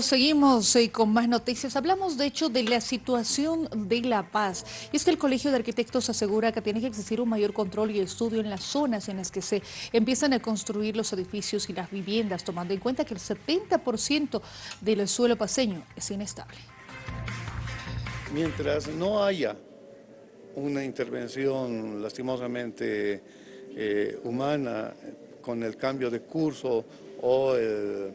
Seguimos eh, con más noticias. Hablamos de hecho de la situación de La Paz. Y es que el Colegio de Arquitectos asegura que tiene que existir un mayor control y estudio en las zonas en las que se empiezan a construir los edificios y las viviendas, tomando en cuenta que el 70% del suelo paseño es inestable. Mientras no haya una intervención lastimosamente eh, humana con el cambio de curso o el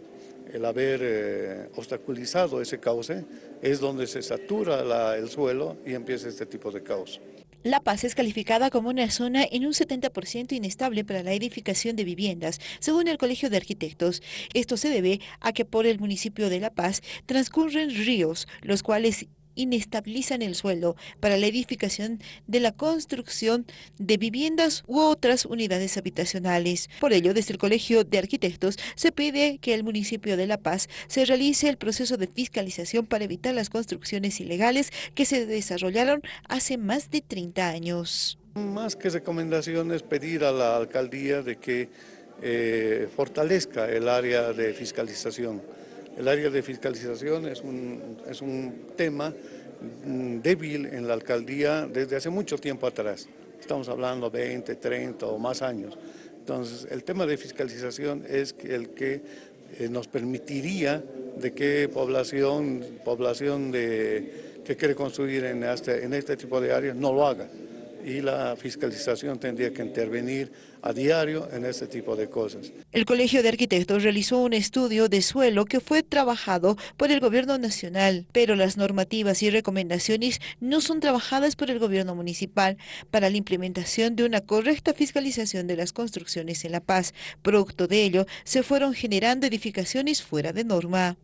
el haber eh, obstaculizado ese cauce es donde se satura el suelo y empieza este tipo de caos. La Paz es calificada como una zona en un 70% inestable para la edificación de viviendas, según el Colegio de Arquitectos. Esto se debe a que por el municipio de La Paz transcurren ríos, los cuales inestabilizan el suelo para la edificación de la construcción de viviendas u otras unidades habitacionales. Por ello, desde el Colegio de Arquitectos se pide que el municipio de La Paz se realice el proceso de fiscalización para evitar las construcciones ilegales que se desarrollaron hace más de 30 años. Más que recomendaciones, pedir a la alcaldía de que eh, fortalezca el área de fiscalización el área de fiscalización es un, es un tema débil en la alcaldía desde hace mucho tiempo atrás. Estamos hablando de 20, 30 o más años. Entonces, el tema de fiscalización es el que eh, nos permitiría de que población, población de, que quiere construir en este, en este tipo de áreas no lo haga y la fiscalización tendría que intervenir a diario en este tipo de cosas. El Colegio de Arquitectos realizó un estudio de suelo que fue trabajado por el gobierno nacional, pero las normativas y recomendaciones no son trabajadas por el gobierno municipal para la implementación de una correcta fiscalización de las construcciones en La Paz. Producto de ello, se fueron generando edificaciones fuera de norma.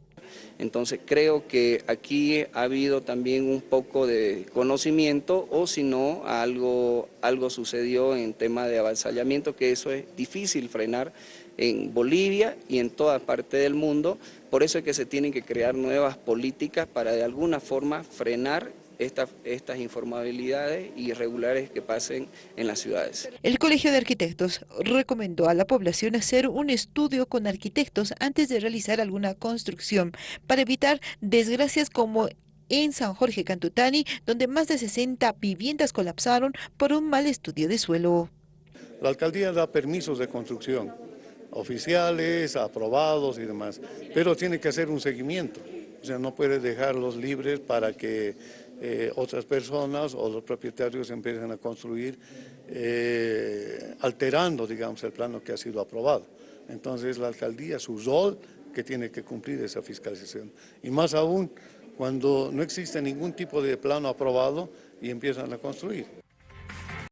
Entonces creo que aquí ha habido también un poco de conocimiento o si no algo, algo sucedió en tema de avasallamiento que eso es difícil frenar en Bolivia y en toda parte del mundo, por eso es que se tienen que crear nuevas políticas para de alguna forma frenar estas informabilidades irregulares que pasen en las ciudades. El Colegio de Arquitectos recomendó a la población hacer un estudio con arquitectos antes de realizar alguna construcción para evitar desgracias como en San Jorge Cantutani, donde más de 60 viviendas colapsaron por un mal estudio de suelo. La alcaldía da permisos de construcción, oficiales, aprobados y demás, pero tiene que hacer un seguimiento. O sea, no puede dejarlos libres para que eh, otras personas o los propietarios empiecen a construir eh, alterando, digamos, el plano que ha sido aprobado. Entonces la alcaldía, su rol que tiene que cumplir esa fiscalización. Y más aún cuando no existe ningún tipo de plano aprobado y empiezan a construir.